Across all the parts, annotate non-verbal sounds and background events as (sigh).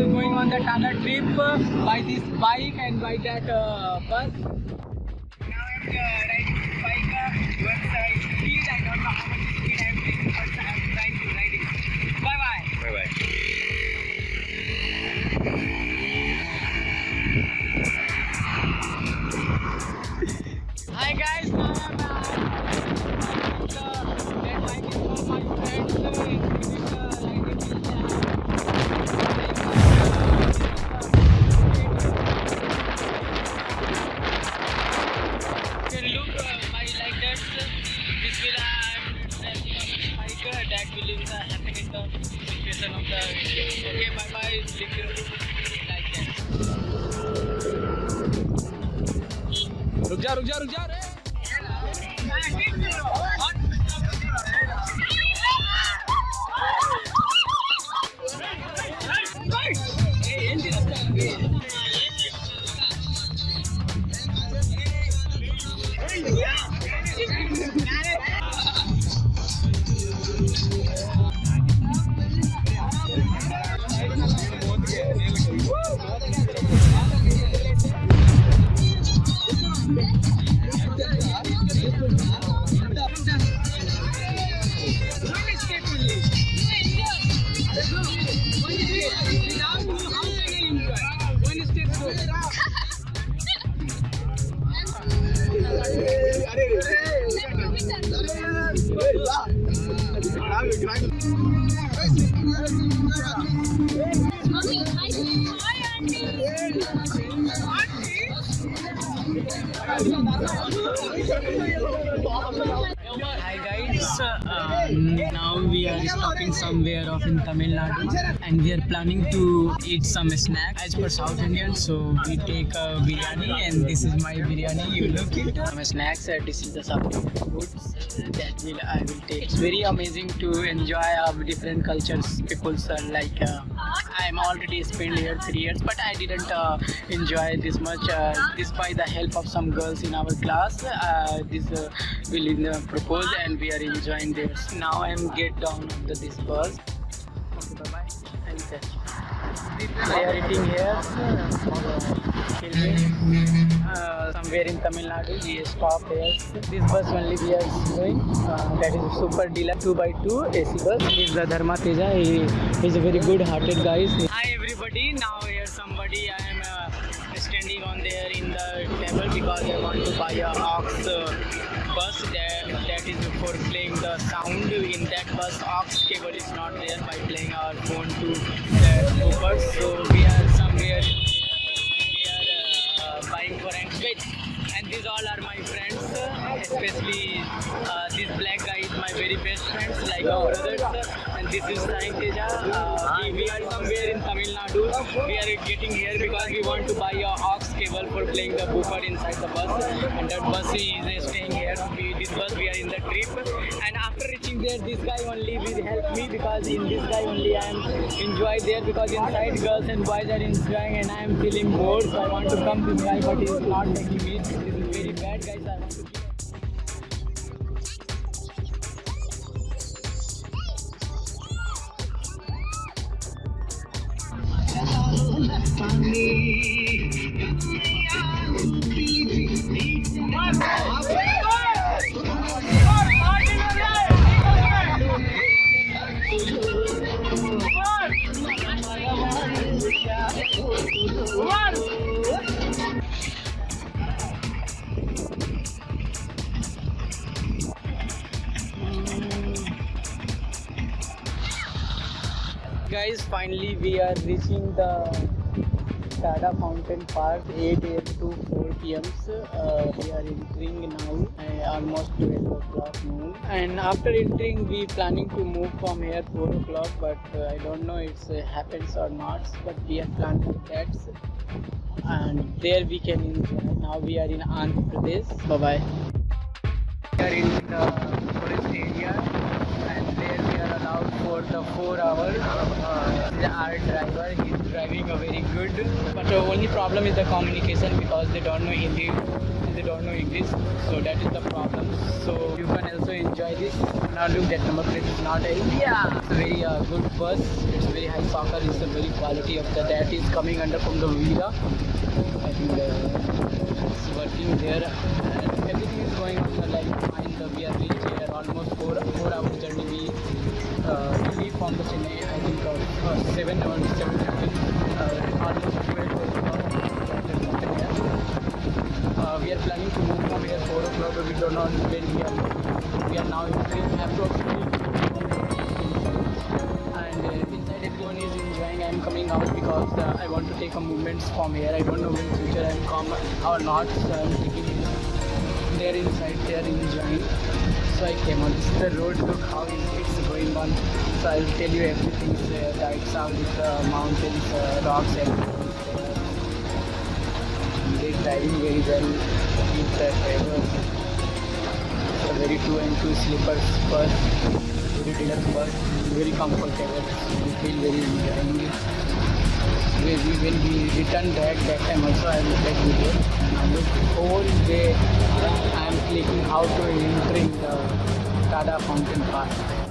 are going on the Tada trip uh, by this bike and by that uh, bus. Now I'm uh, riding this bike. Uh, what's uh, speed? I don't know how much speed I'm taking, but I'm trying to ride it. Bye bye. Bye bye. Hi guys, now I'm uh, the red is for my friends. रुक जा रुक जा रुक जा रे Hi guys, uh, now we are stopping somewhere off in Tamil Nadu and we are planning to eat some snacks as per South Indian. So we take a biryani and this is my biryani. You look it. Some snacks and this is the Indian foods that will I will take. It's very amazing to enjoy our different cultures. People are like. Uh, I'm already spent here three years, but I didn't uh, enjoy this much. Uh, the help of some girls in our class. Uh, this uh, will uh, propose, and we are enjoying this. Now I'm get down the, this bus. Okay, bye bye. I'll catch. are eating here. Uh, somewhere in Tamil Nadu, we stop here. This bus only we are going. Uh, that is Super Deluxe 2x2 AC bus. This is the Dharma Teja. He is a very good-hearted guy. Hi everybody. Now here somebody I am uh, standing on there in the table because I want to buy a aux uh, bus that, that is for playing the sound in that bus aux cable is not there by playing our phone to the Uber. So we are somewhere and these all are my friends especially uh, this black guy is my very best friends like our brothers and this is Sai uh, we, we are somewhere in Tamil Nadu. We are getting here because we want to buy a aux cable for playing the boofer inside the bus. And that bus is uh, staying here. We, this bus we are in the trip. And after reaching there this guy only will help me because in this guy only I am enjoy there because inside girls and boys are enjoying and I am feeling bored. So I want to come this guy but he is not taking me. This is very bad guys. I want to guys finally we are reaching the Tada Fountain Park 8 a.m. to 4 p.m. Uh, we are entering now uh, almost 12 o'clock noon. And after entering we planning to move from here 4 o'clock but uh, I don't know if it happens or not but we are planning that and there we can enjoy. Now we are in Andhra Pradesh. Bye bye we are in the forest area and there we are allowed for the four hours. Uh, our driver is driving a very good, but the only problem is the communication because they don't know Hindi. they don't know English, so that is the problem. So you can also enjoy this. Now look, that number plate is not India. It's a very uh, good bus. It's very high power. It's a very quality of the that is coming under from the Vida. I think uh, it's working there. And everything is going on like fine. The we are reached here almost four four hour journey. We uh, from the Chennai. I think uh, uh, seven or seven fifteen. Uh. Uh, we are planning to move from here 4 o'clock, but we don't know when we are. We are now in train approximately. And uh, inside everyone is enjoying. I am coming out because uh, I want to take a movements from here. I don't know when future I am come or not. So I am taking they are inside, they are enjoying. So I came on. The road. Look how it's going on. So I'll tell you everything. Uh, lights out with the mountains, uh, rocks, everything. They driving very well with the drivers. A very two and two sleepers bus, very deluxe bus, very comfortable. We feel very enjoying it. When we, when we return back that time also I will take video. Now look whole day I am clicking how to entering the Tada Fountain Park.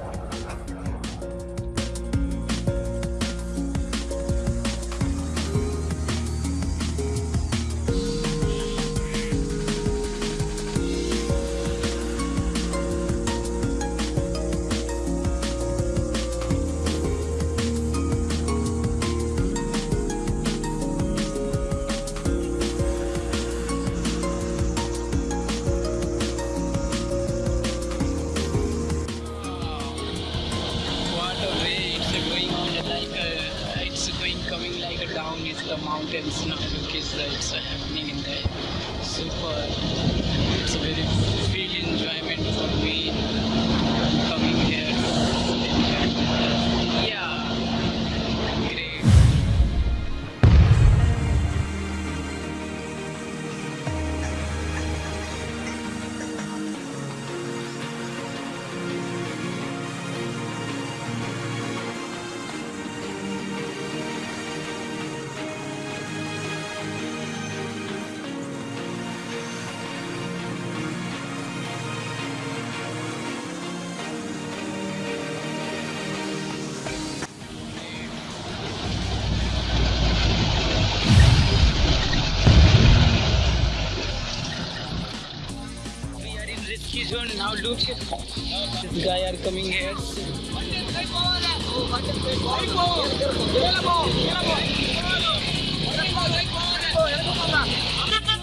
Look, this guy are coming here.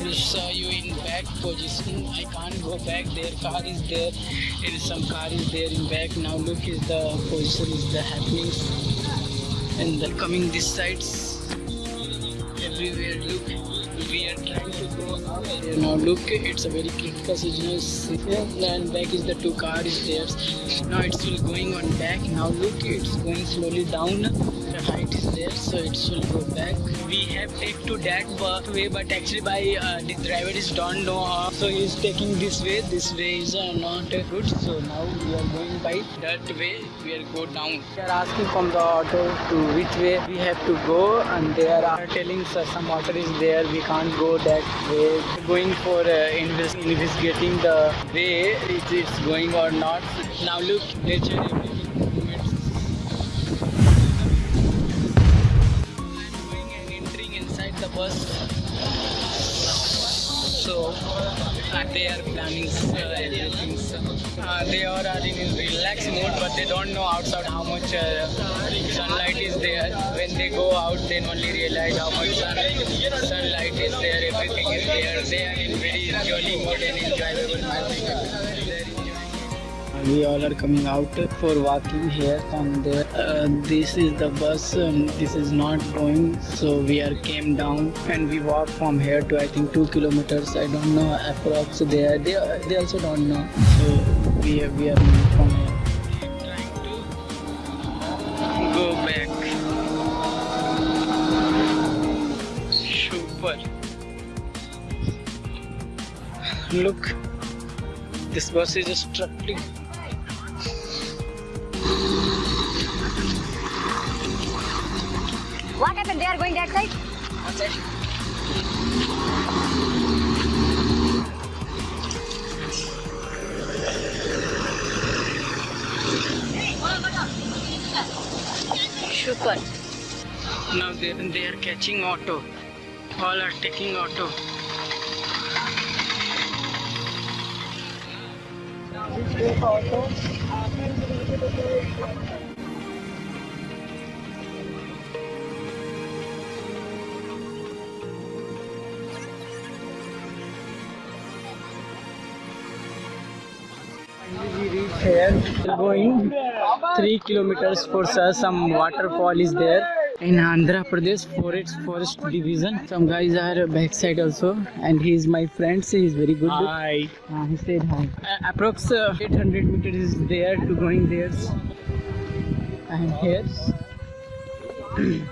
We saw you in back position. I can't go back. Their car is there. There is some car is there in back. Now look is the position is the happenings and the coming this sides everywhere. Look, go up. Now look, it's a very critical situation. And back is the two car there. Now it's still going on back. Now look, it's going slowly down. The height is there, so it will go back. We have take to that way, but actually by uh, the driver is don't know how. So he's taking this way. This way is uh, not uh, good. So now we are going by that way. We are go down. They are asking from the auto to which way we have to go, and they are telling us some water is there. We can't go that way. Going for uh, investigating the way if it's going or not. Now look, nature So they are planning everything. Uh, they are in, relaxed mood, but they don't know outside how much uh, sunlight is there. When they go out, then only realize how much sun, sunlight is there. Everything is there. They are in very jolly mood and enjoyable. We all are coming out for walking here and there. Uh, this is the bus. Um, this is not going, so we are came down and we walk from here to I think two kilometers. I don't know approx. There, they they also don't know. So we are we are from here. Trying to go back. Super. Look, this bus is struggling. What happened? They are going that safe? That's it. Super. Now they, they are catching auto. All are taking auto. Auto. Here. We're going three kilometers for sir. Some waterfall is there in Andhra Pradesh Forest Forest Division. Some guys are backside also, and he is my friend. So he is very good. Hi. Uh, he said hi. Uh, approx uh, 800 meters is there to going there. And here. (clears throat)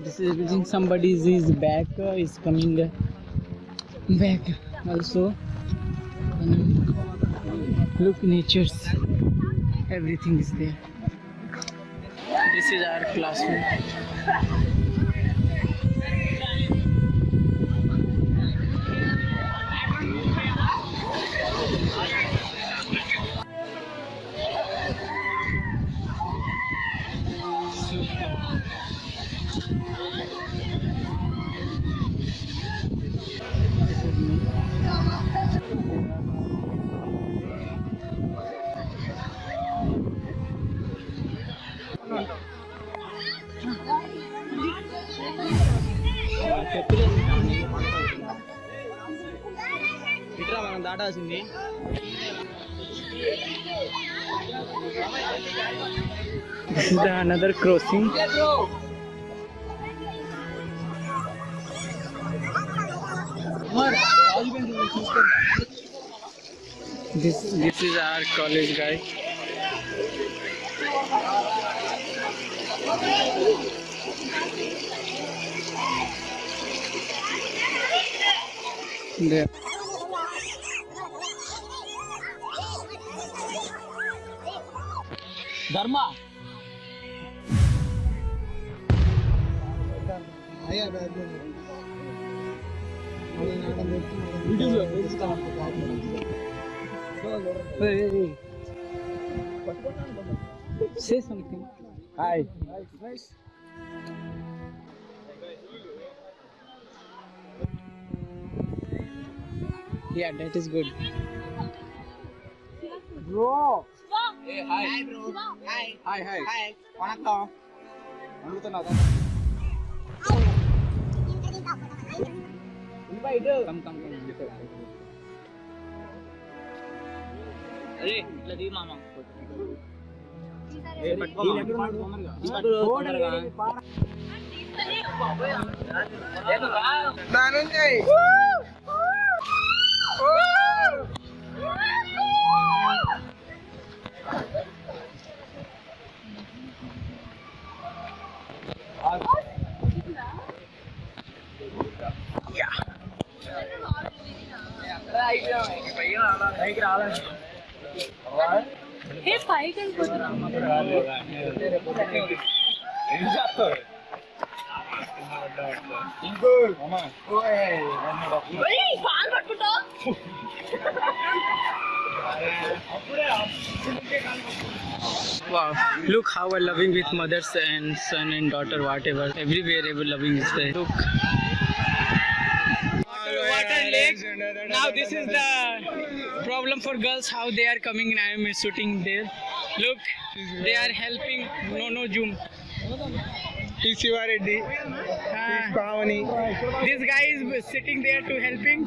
this is using somebody's is back uh, is coming back also. And look nature's everything is there. This is our classroom. Another crossing. This this is our college guy. There. Stop the. Hey. Say something. Hi. Nice. Yeah, that is good. Bro. Hey, hi. Hi, bro. Hi. Hi, hi. Hi. Vanakkam. Undu thana. Vanakkam అడుగుతున్నా come come come అరే ఇట్లా దిగి మామ ఏ పట్టుకో తొందరగా దానుంది పైకి రావాలి Hey, fight and put Hey, కాలు పట్టుకుంటా Wow, look how we're loving with mothers and son and daughter, whatever. Everywhere, ever loving is there. Look. big. Now this is the problem for girls how they are coming and I am shooting there. Look, they are helping. No, no, zoom. Tishivareddy, uh, ah. This guy is sitting there to helping.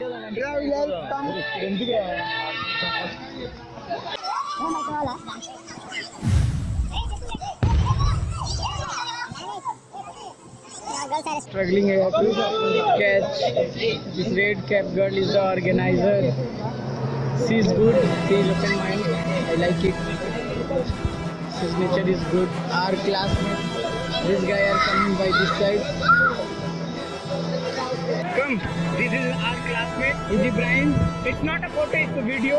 Oh my God. Struggling here to catch. This red cap girl is the organizer. She is good. She is open mind. I like it. His nature is good. Our classmate. This guy are coming by this side. Come. This is our classmate. Is Ibrahim. It's not a photo. It's a video.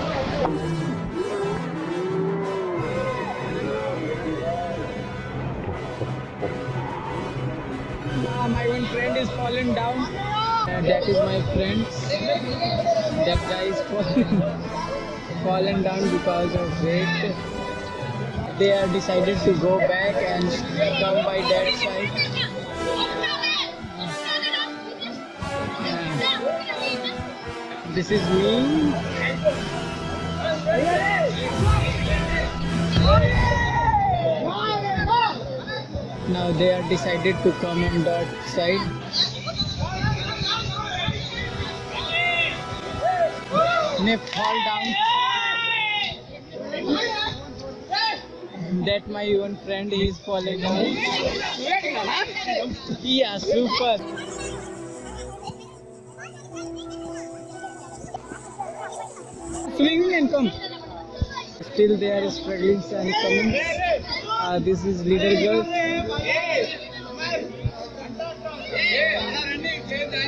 (laughs) (laughs) is fallen down. Uh, that is my friend. That guy is fallen. (laughs) fallen down because of weight. They are decided to go back and come by that side. This is me. Now they are decided to come on that side. They fall down. That my one friend is falling down. Yeah, super. Swing and come. Still they are struggling and coming. Uh, this is leader girl.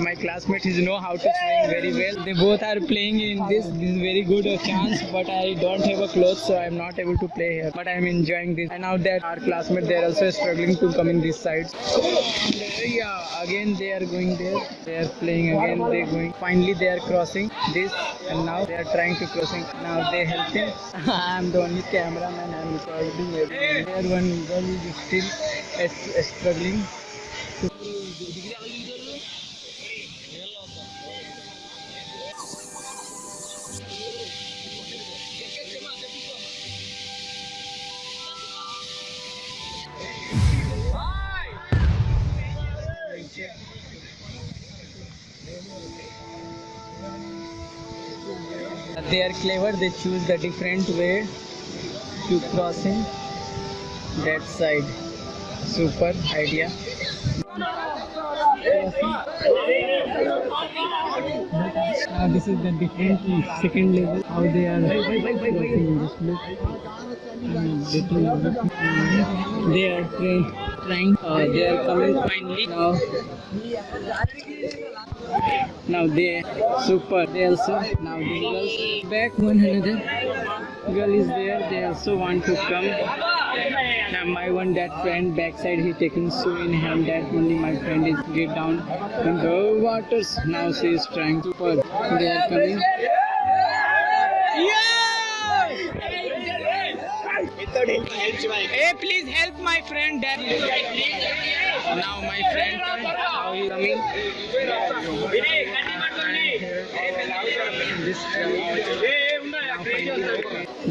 my classmate. Is know how to swing very well. They both are playing in this. This is very good chance but i don't have a clothes so i'm not able to play here. But i'm enjoying this. And now that our classmate they're also struggling to come in this side. Yeah again they are going there. They are playing again. They're going. Finally they are crossing this. And now they are trying to crossing. Now they helping i'm (laughs) the only cameraman. I'm recording everything. There one girl is still uh, struggling clever they choose the different way to crossing that side. Super idea. Uh, this is the different second level how they are crossing this Mm, they are try- trying uh, they are coming finally. Now now they super they also now the girls back. One another girl is there they also want to come. Now my one that friend backside he taking so in hand that only my friend is get down in the waters. Now she is trying to they are coming Hey, please help my friend that now my friend how he coming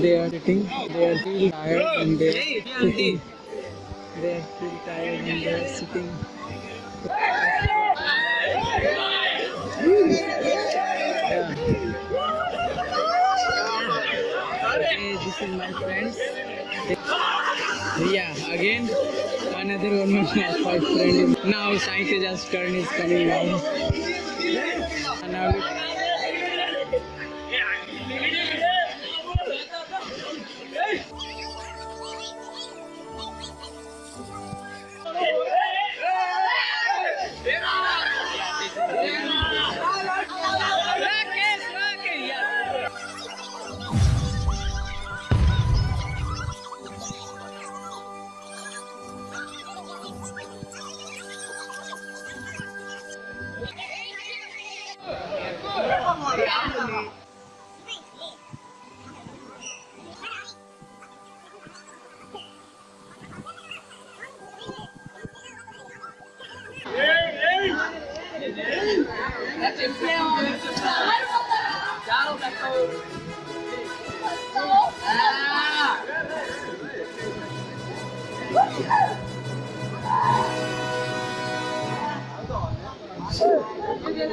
they are sitting they are still tired and they are sitting they are still tired and they are sitting yeah. Okay, this is my friends. Yeah, again another one of my friend. Is, now Sai just turn is coming down. And now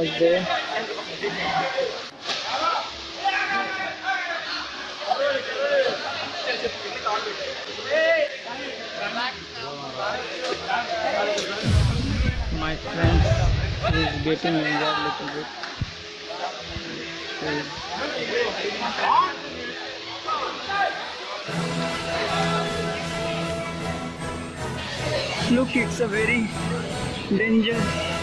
because they my friend is getting injured little bit. Look it's a very danger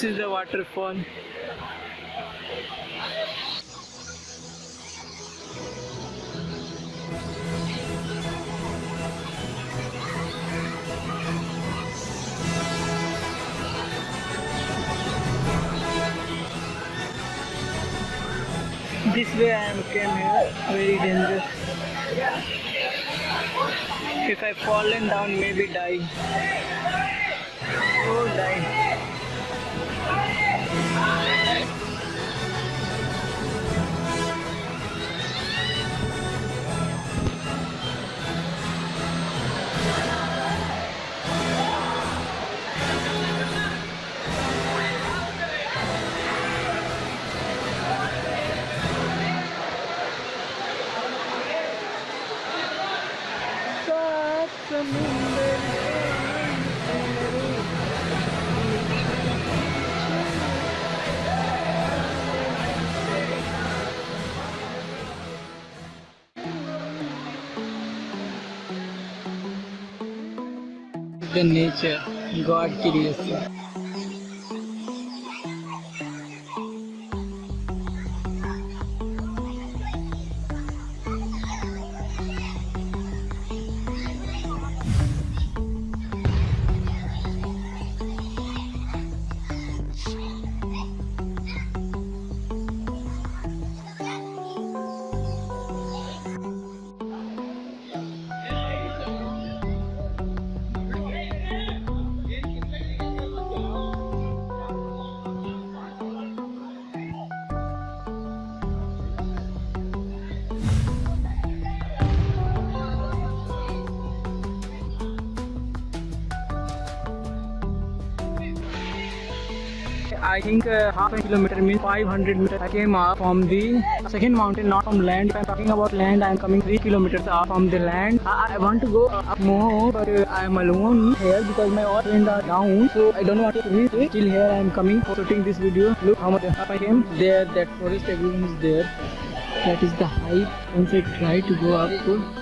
this is the waterfall this way I am came here. Very dangerous. If I fallen down maybe die. Oh die सात The nature, God creation. Uh, half a kilometer means 500 meters. I came up from the second mountain, not from land. If I'm talking about land, I'm coming 3 kilometers up from the land. I, I want to go up more, but uh, I'm alone here because my all friends are down. So I don't want to reach it. Still here I'm coming for shooting this video. Look how much up I came. There, that forest, everyone is there. That is the height. Once I try to go up.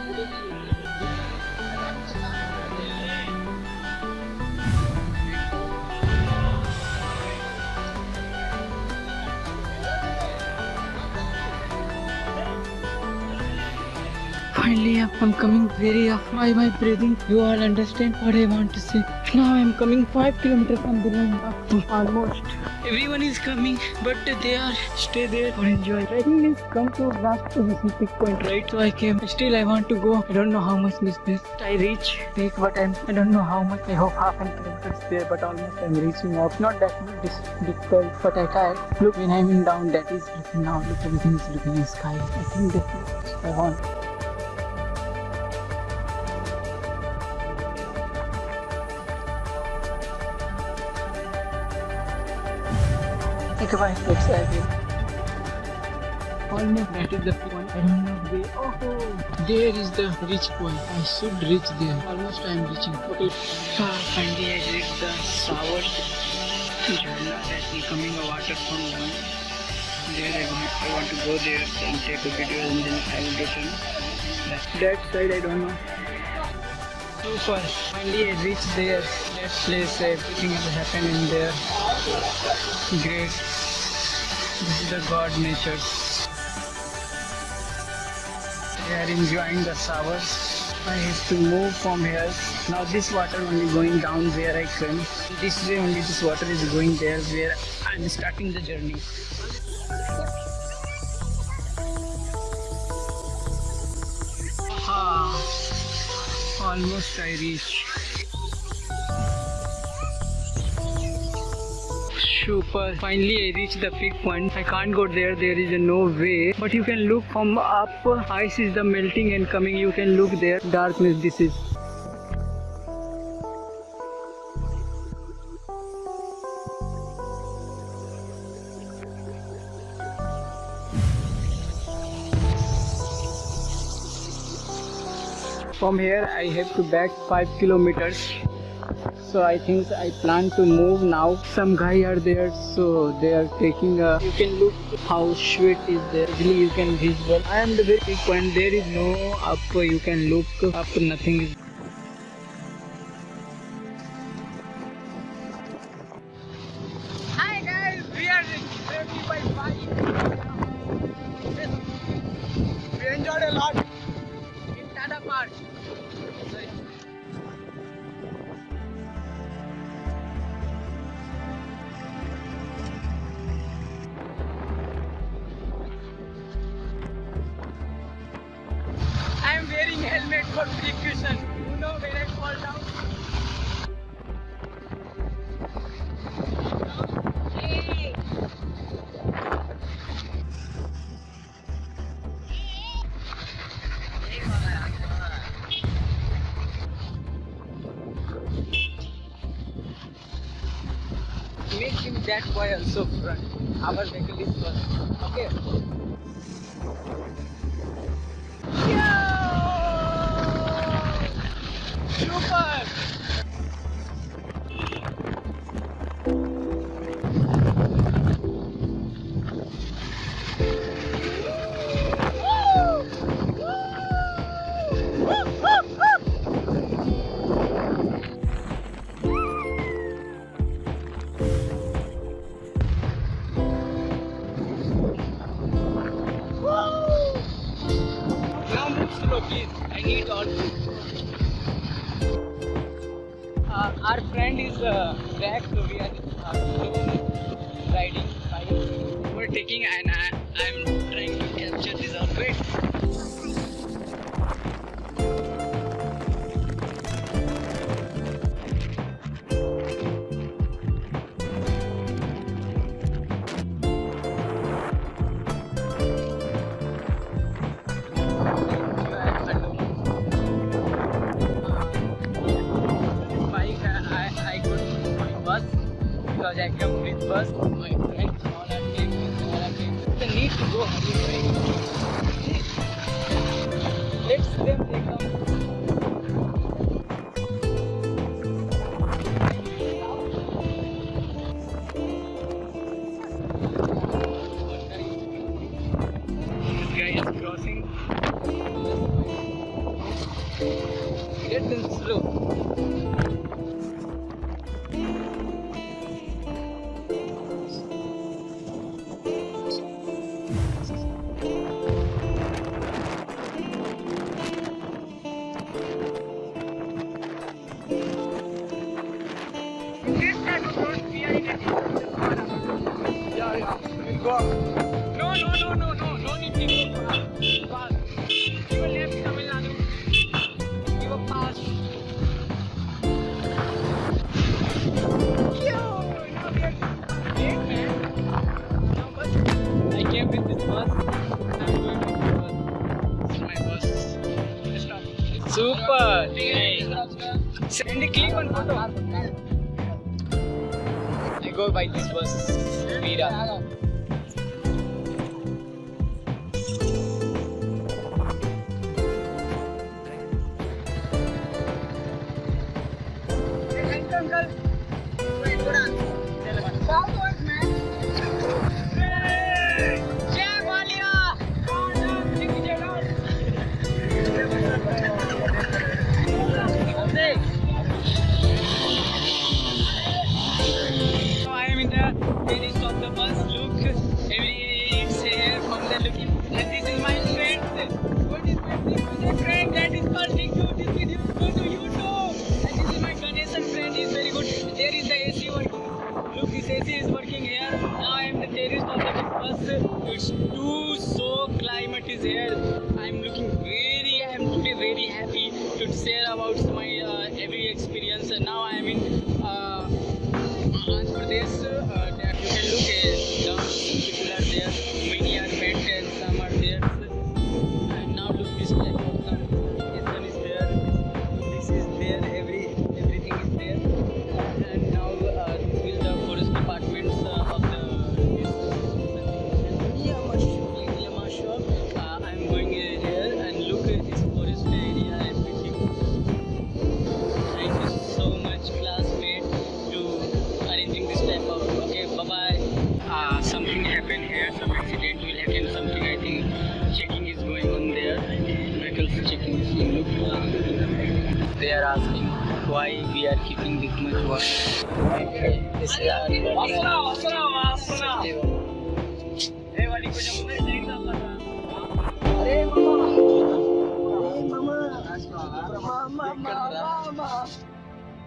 I'm coming very off my, my breathing. You all understand what I want to say. Now I'm coming 5 kilometers from the up almost. Everyone is coming, but they are stay there or enjoy. Trekking is come to last position peak point, right? So I came. Still, I want to go. I don't know how much is this. I reach peak, but I'm, I don't know how much. I hope half an kilometer is there, but almost I'm reaching up. Not that much difficult, but I tried. Look, when I'm in down, that is looking now. Look, everything is looking in sky. I think that I want. Think about it, looks like. Almost that is the point. I don't know where. Oh, there is the reach point. I should reach there. Almost I am reaching. Okay. Ah, finally I reached the shower. Jharna that will coming a water from one. There I want, I want to go there and take a video and then I will return. That, that side I don't know. So far, finally I reached there. That place, everything is happening there. Great. This is the God nature. They are enjoying the showers. I have to move from here. Now this water only going down where I came. This way only this water is going there where I'm starting the journey. Ah, almost I reach. Finally, I reached the peak point. I can't go there. There is no way. But you can look from up. Ice is the melting and coming. You can look there. Darkness. This is. From here, I have to back five kilometers so i think i plan to move now. Some guy are there so they are taking a you can look how sweat is there really you can visual. I am the point there is no up you can look up nothing is that boy also front our vehicle is first okay is uh, so we are uh, riding bike. We're taking and I, i'm trying to capture this all because I came with bus my friends all are taking all are taking the need to go anyway let's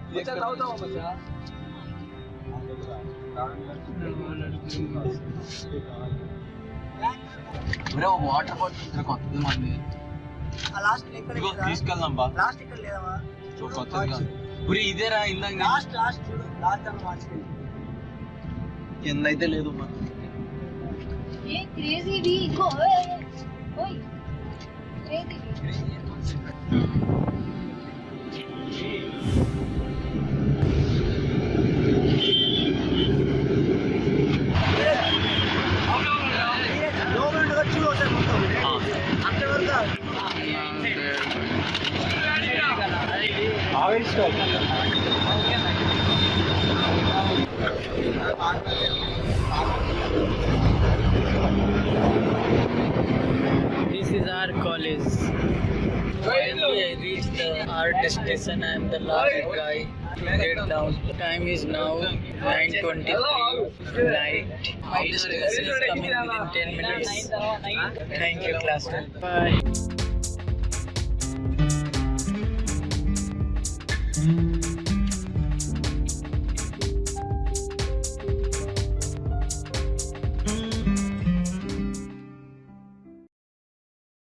बच्चा दाव दाव बच्चा bro water bottle ఇక్కడ కొత్తది మళ్ళీ last ఇక్కడ తీసుకెళ్దాం బా లాస్ట్ ఇక్కడ లేదా చూడు కొత్తది గురి ఇదేరా ఇందాక లాస్ట్ లాస్ట్ చూడు లాస్ట్ అని మార్చుకోండి ఎందైతే లేదు మా ఏ క్రేజీ వి గో ఓయ్ crazy crazy time is now 9.23 night. My students is coming within 10 minutes. Thank you classroom. Bye.